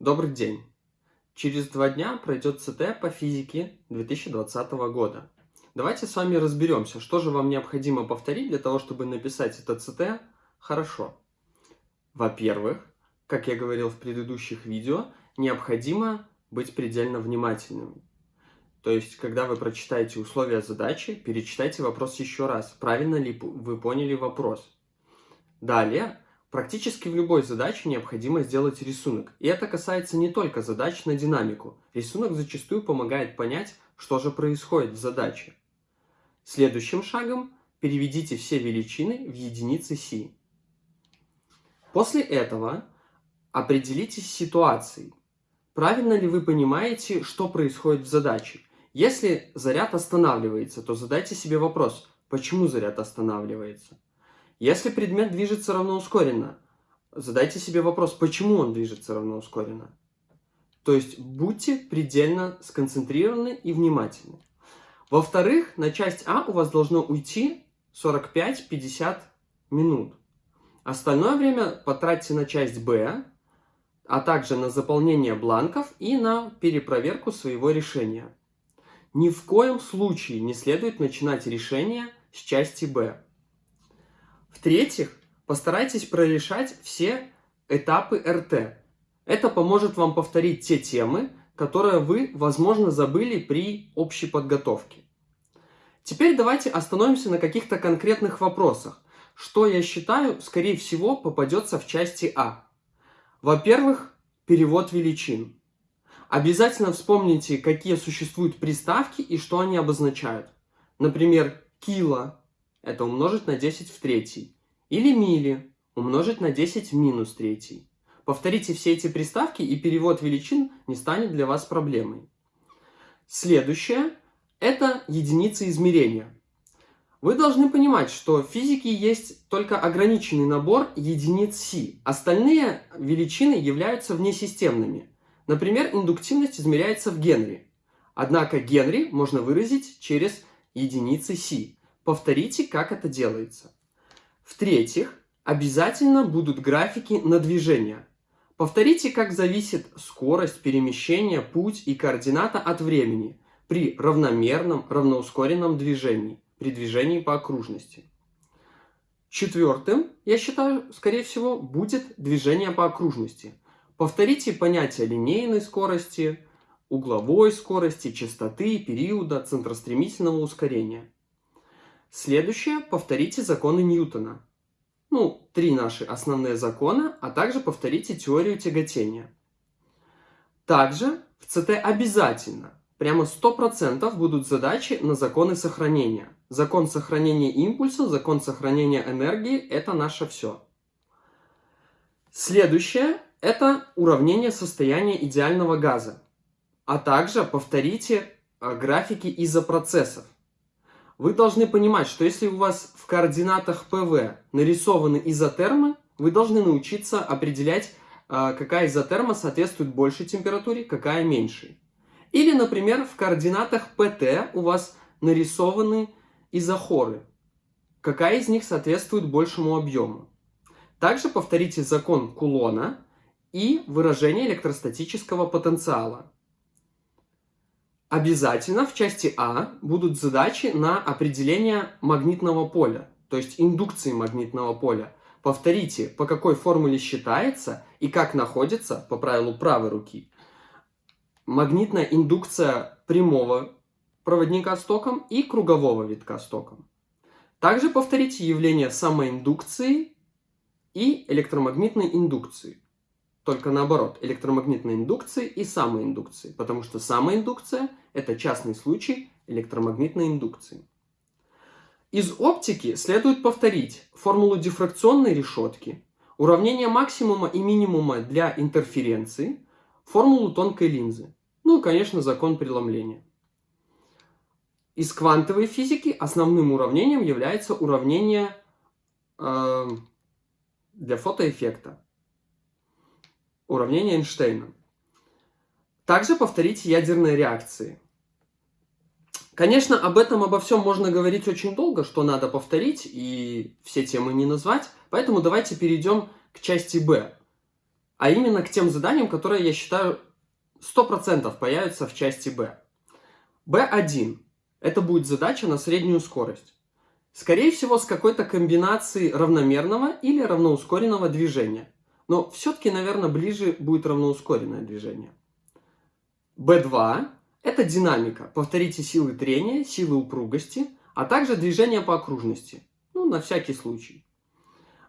Добрый день! Через два дня пройдет ЦТ по физике 2020 года. Давайте с вами разберемся, что же вам необходимо повторить для того, чтобы написать это ЦТ хорошо. Во-первых, как я говорил в предыдущих видео, необходимо быть предельно внимательным. То есть, когда вы прочитаете условия задачи, перечитайте вопрос еще раз, правильно ли вы поняли вопрос. Далее, Практически в любой задаче необходимо сделать рисунок. И это касается не только задач на динамику. Рисунок зачастую помогает понять, что же происходит в задаче. Следующим шагом переведите все величины в единицы си. После этого определитесь с ситуацией. Правильно ли вы понимаете, что происходит в задаче? Если заряд останавливается, то задайте себе вопрос, почему заряд останавливается? Если предмет движется равноускоренно, задайте себе вопрос, почему он движется равноускоренно. То есть будьте предельно сконцентрированы и внимательны. Во-вторых, на часть А у вас должно уйти 45-50 минут. Остальное время потратьте на часть Б, а также на заполнение бланков и на перепроверку своего решения. Ни в коем случае не следует начинать решение с части Б. В-третьих, постарайтесь прорешать все этапы РТ. Это поможет вам повторить те темы, которые вы, возможно, забыли при общей подготовке. Теперь давайте остановимся на каких-то конкретных вопросах, что, я считаю, скорее всего попадется в части А. Во-первых, перевод величин. Обязательно вспомните, какие существуют приставки и что они обозначают. Например, кило это умножить на 10 в третий. Или мили умножить на 10 в минус третий. Повторите все эти приставки, и перевод величин не станет для вас проблемой. Следующее – это единицы измерения. Вы должны понимать, что в физике есть только ограниченный набор единиц Си. Остальные величины являются внесистемными. Например, индуктивность измеряется в Генри. Однако Генри можно выразить через единицы Си. Повторите, как это делается. В-третьих, обязательно будут графики на движение. Повторите, как зависит скорость перемещения, путь и координата от времени при равномерном, равноускоренном движении, при движении по окружности. Четвертым, я считаю, скорее всего, будет движение по окружности. Повторите понятия линейной скорости, угловой скорости, частоты, периода, центростремительного ускорения. Следующее, повторите законы Ньютона. Ну, три наши основные закона, а также повторите теорию тяготения. Также в ЦТ обязательно, прямо 100% будут задачи на законы сохранения. Закон сохранения импульса, закон сохранения энергии – это наше все. Следующее – это уравнение состояния идеального газа. А также повторите э, графики изопроцессов. Вы должны понимать, что если у вас в координатах ПВ нарисованы изотермы, вы должны научиться определять, а, какая изотерма соответствует большей температуре, какая меньшей. Или, например, в координатах ПТ у вас нарисованы изохоры. Какая из них соответствует большему объему. Также повторите закон Кулона и выражение электростатического потенциала. Обязательно в части А будут задачи на определение магнитного поля, то есть индукции магнитного поля. Повторите, по какой формуле считается и как находится, по правилу правой руки, магнитная индукция прямого проводника с током и кругового витка с током. Также повторите явление самоиндукции и электромагнитной индукции. Только наоборот, электромагнитной индукции и самоиндукции, потому что самоиндукция – это частный случай электромагнитной индукции. Из оптики следует повторить формулу дифракционной решетки, уравнение максимума и минимума для интерференции, формулу тонкой линзы, ну и, конечно, закон преломления. Из квантовой физики основным уравнением является уравнение э, для фотоэффекта уравнение Эйнштейна. Также повторите ядерные реакции. Конечно, об этом, обо всем можно говорить очень долго, что надо повторить, и все темы не назвать. Поэтому давайте перейдем к части Б. а именно к тем заданиям, которые, я считаю, 100% появятся в части Б. B1 – это будет задача на среднюю скорость. Скорее всего, с какой-то комбинацией равномерного или равноускоренного движения. Но все-таки, наверное, ближе будет равноускоренное движение. B2 – это динамика. Повторите силы трения, силы упругости, а также движение по окружности. Ну, на всякий случай.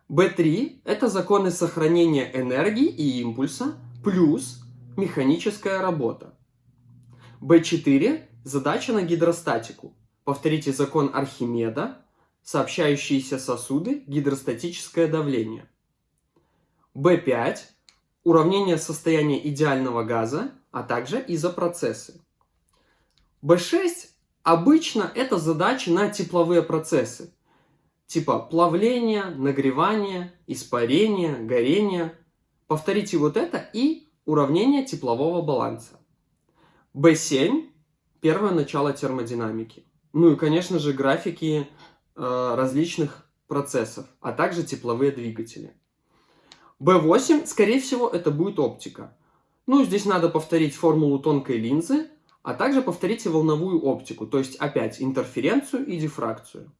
B3 – это законы сохранения энергии и импульса плюс механическая работа. B4 – задача на гидростатику. Повторите закон Архимеда, сообщающиеся сосуды, гидростатическое давление. B5 – уравнение состояния идеального газа, а также изопроцессы. B6 – обычно это задачи на тепловые процессы, типа плавления, нагревания, испарения, горения. Повторите вот это и уравнение теплового баланса. B7 – первое начало термодинамики. Ну и, конечно же, графики э, различных процессов, а также тепловые двигатели. B8, скорее всего, это будет оптика. Ну, здесь надо повторить формулу тонкой линзы, а также повторите волновую оптику, то есть опять интерференцию и дифракцию.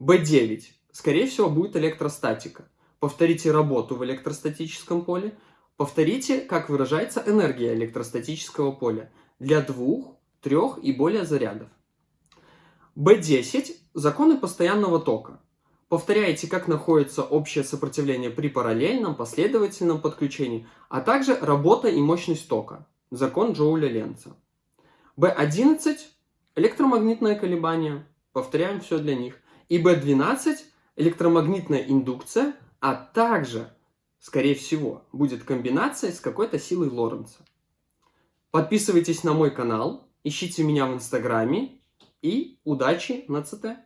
B9. Скорее всего, будет электростатика. Повторите работу в электростатическом поле. Повторите, как выражается энергия электростатического поля для двух, трех и более зарядов. B10. Законы постоянного тока. Повторяйте, как находится общее сопротивление при параллельном, последовательном подключении, а также работа и мощность тока. Закон Джоуля Ленца. B11. Электромагнитное колебание. Повторяем все для них и B12 электромагнитная индукция, а также, скорее всего, будет комбинация с какой-то силой Лоренца. Подписывайтесь на мой канал, ищите меня в Инстаграме и удачи на ЦТ!